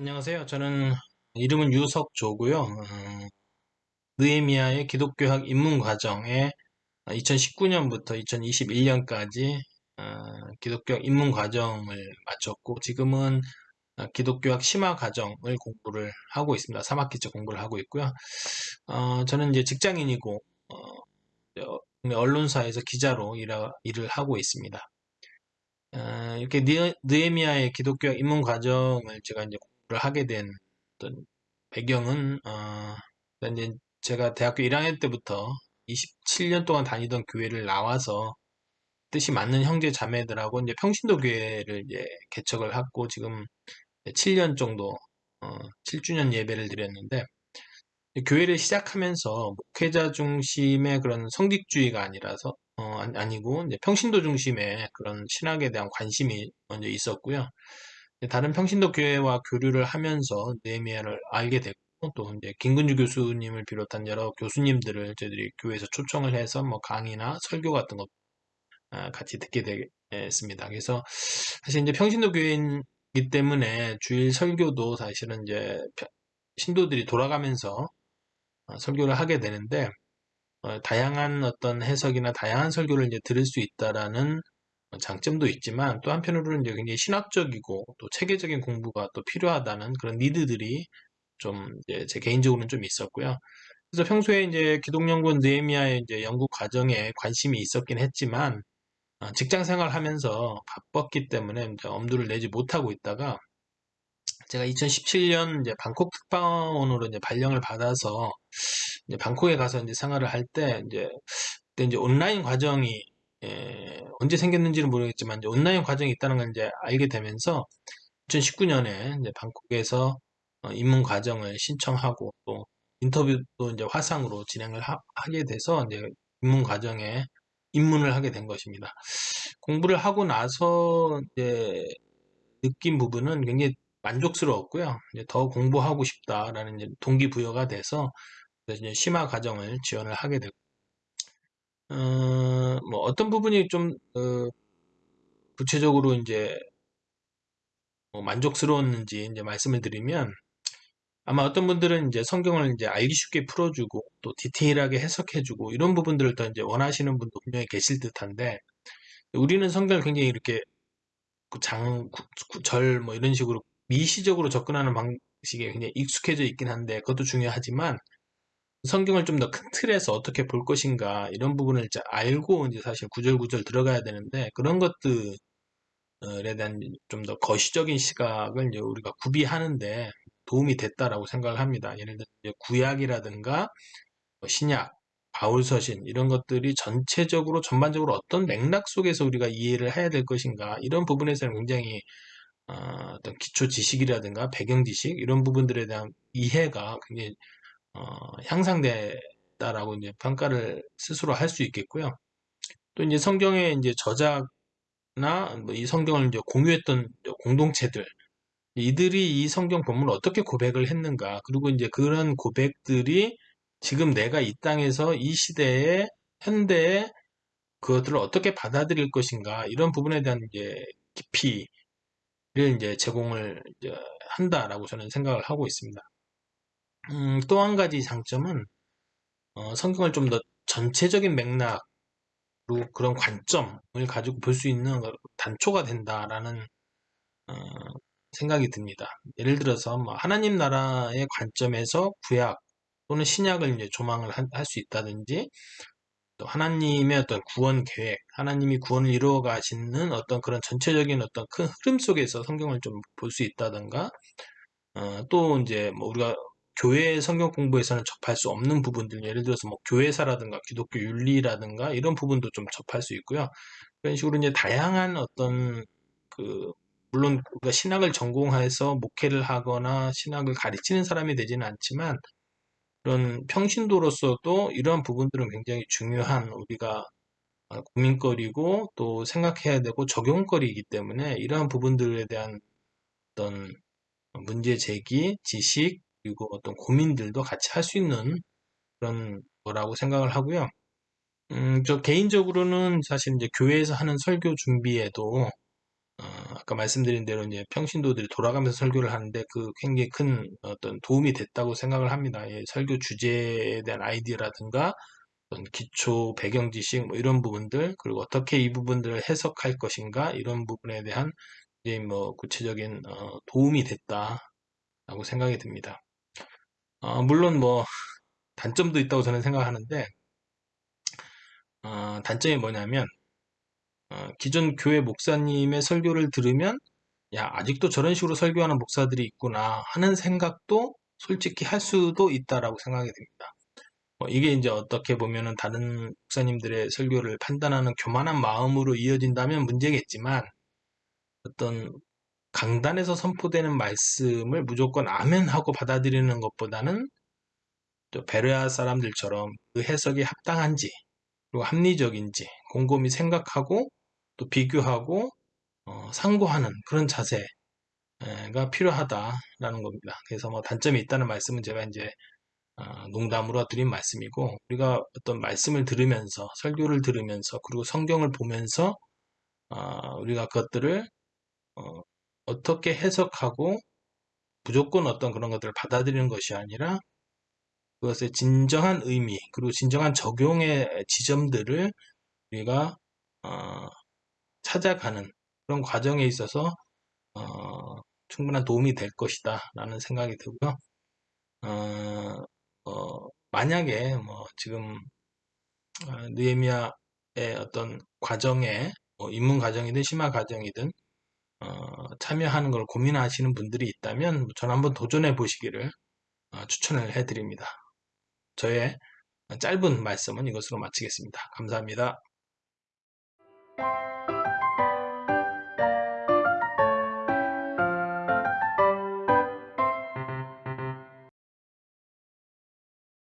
안녕하세요. 저는 이름은 유석조고요. 음, 느헤미야의 기독교학 입문 과정에 2019년부터 2021년까지 어, 기독교학 입문 과정을 마쳤고 지금은 어, 기독교학 심화 과정을 공부를 하고 있습니다. 3학기째 공부를 하고 있고요. 어, 저는 이제 직장인이고 어, 언론사에서 기자로 일하, 일을 하고 있습니다. 어, 이렇게 느헤미야의 기독교학 입문 과정을 제가 이제 하게 된 어떤 배경은 어, 이제 제가 대학교 1학년 때부터 27년 동안 다니던 교회를 나와서 뜻이 맞는 형제 자매들하고 이제 평신도 교회를 이제 개척을 하고 지금 7년 정도 어, 7주년 예배를 드렸는데 교회를 시작하면서 목회자 중심의 그런 성직주의가 아니라서 어, 아니고 평신도 중심의 그런 신학에 대한 관심이 먼저 있었고요. 다른 평신도 교회와 교류를 하면서 네미아를 알게 됐고 또 이제 김근주 교수님을 비롯한 여러 교수님들을 저희들이 교회에서 초청을 해서 뭐 강의나 설교 같은 것 아, 같이 듣게 됐습니다. 그래서 사실 이제 평신도 교회이기 때문에 주일 설교도 사실은 이제 신도들이 돌아가면서 어, 설교를 하게 되는데 어, 다양한 어떤 해석이나 다양한 설교를 이제 들을 수 있다라는 장점도 있지만 또 한편으로는 굉장히 신학적이고 또 체계적인 공부가 또 필요하다는 그런 니드들이 좀 제 개인적으로는 좀 있었고요. 그래서 평소에 이제 기독연구원 느헤미야의 이제 연구 과정에 관심이 있었긴 했지만 어, 직장 생활하면서 바빴기 때문에 엄두를 내지 못하고 있다가 제가 2017년 이제 방콕 특파원으로 이제 발령을 받아서 이제 방콕에 가서 이제 생활을 할 때 이제 그때 이제 온라인 과정이 예, 언제 생겼는지는 모르겠지만 온라인 과정이 있다는 걸 이제 알게 되면서 2019년에 이제 방콕에서 어, 입문 과정을 신청하고 또 인터뷰도 이제 화상으로 진행을 하, 게 돼서 이제 입문 과정에 입문을 하게 된 것입니다. 공부를 하고 나서 이제 느낀 부분은 굉장히 만족스러웠고요. 이제 더 공부하고 싶다라는 동기부여가 돼서 이제 심화 과정을 지원을 하게 됐고 어, 뭐 어떤 부분이 좀 어, 구체적으로 이제 뭐 만족스러웠는지 이제 말씀을 드리면 아마 어떤 분들은 이제 성경을 이제 알기 쉽게 풀어주고 또 디테일하게 해석해주고 이런 부분들을 더 이제 원하시는 분도 분명히 계실 듯한데 우리는 성경을 굉장히 이렇게 장, 절 뭐 이런 식으로 미시적으로 접근하는 방식에 굉장히 익숙해져 있긴 한데 그것도 중요하지만 성경을 좀 더 큰 틀에서 어떻게 볼 것인가 이런 부분을 이제 알고 이제 사실 구절구절 들어가야 되는데 그런 것들에 대한 좀 더 거시적인 시각을 이제 우리가 구비하는데 도움이 됐다라고 생각을 합니다. 예를 들어 구약이라든가 뭐 신약, 바울서신 이런 것들이 전체적으로 전반적으로 어떤 맥락 속에서 우리가 이해를 해야 될 것인가 이런 부분에서는 굉장히 어, 어떤 기초 지식이라든가 배경 지식 이런 부분들에 대한 이해가 굉장히 어, 향상됐다라고 이제 평가를 스스로 할 수 있겠고요. 또 이제 성경의 이제 저작나 뭐 이 성경을 이제 공유했던 공동체들 이들이 이 성경 본문을 어떻게 고백을 했는가 그리고 이제 그런 고백들이 지금 내가 이 땅에서 이 시대에 현대에 그것들을 어떻게 받아들일 것인가 이런 부분에 대한 이제 깊이를 이제 제공을 이제 한다라고 저는 생각을 하고 있습니다. 음, 또 한 가지 장점은 어, 성경을 좀 더 전체적인 맥락으로 그런 관점을 가지고 볼 수 있는 단초가 된다라는 어, 생각이 듭니다. 예를 들어서 뭐 하나님 나라의 관점에서 구약 또는 신약을 이제 조망을 할 수 있다든지 또 하나님의 어떤 구원 계획, 하나님이 구원을 이루어 가시는 어떤 그런 전체적인 어떤 큰 흐름 속에서 성경을 좀 볼 수 있다든가 어, 또 이제 뭐 우리가 교회 성경 공부에서는 접할 수 없는 부분들, 예를 들어서 뭐 교회사라든가 기독교 윤리라든가 이런 부분도 좀 접할 수 있고요. 그런 식으로 이제 다양한 어떤 그 물론 우리가 신학을 전공해서 목회를 하거나 신학을 가르치는 사람이 되지는 않지만 그런 평신도로서도 이러한 부분들은 굉장히 중요한 우리가 고민거리고 또 생각해야 되고 적용거리이기 때문에 이러한 부분들에 대한 어떤 문제 제기, 지식, 그리고 어떤 고민들도 같이 할 수 있는 그런 거라고 생각을 하고요. 음, 저 개인적으로는 사실 이제 교회에서 하는 설교 준비에도 어, 아까 말씀드린 대로 이제 평신도들이 돌아가면서 설교를 하는데 그 굉장히 큰 어떤 도움이 됐다고 생각을 합니다. 예, 설교 주제에 대한 아이디어라든가 어떤 기초 배경 지식 뭐 이런 부분들 그리고 어떻게 이 부분들을 해석할 것인가 이런 부분에 대한 이제 뭐 구체적인 어, 도움이 됐다라고 생각이 듭니다. 어, 물론 뭐 단점도 있다고 저는 생각하는데 어, 단점이 뭐냐면 어, 기존 교회 목사님의 설교를 들으면 야 아직도 저런 식으로 설교하는 목사들이 있구나 하는 생각도 솔직히 할 수도 있다라고 생각이 됩니다. 어, 이게 이제 어떻게 보면은 다른 목사님들의 설교를 판단하는 교만한 마음으로 이어진다면 문제겠지만 어떤 강단에서 선포되는 말씀을 무조건 아멘 하고 받아들이는 것보다는 또 베레아 사람들처럼 그 해석이 합당한지 그리고 합리적인지 곰곰이 생각하고 또 비교하고 어, 상고하는 그런 자세가 필요하다라는 겁니다. 그래서 뭐 단점이 있다는 말씀은 제가 이제 어, 농담으로 드린 말씀이고 우리가 어떤 말씀을 들으면서 설교를 들으면서 그리고 성경을 보면서 어, 우리가 그것들을 어, 어떻게 해석하고 무조건 어떤 그런 것들을 받아들이는 것이 아니라 그것의 진정한 의미 그리고 진정한 적용의 지점들을 우리가 어, 찾아가는 그런 과정에 있어서 어, 충분한 도움이 될 것이다 라는 생각이 들고요. 어, 어, 만약에 뭐 지금 어, 느에미아의 어떤 과정에 뭐 입문 과정이든 심화 과정이든 어, 참여하는 걸 고민하시는 분들이 있다면 전 한번 도전해 보시기를 어, 추천을 해드립니다. 저의 짧은 말씀은 이것으로 마치겠습니다. 감사합니다.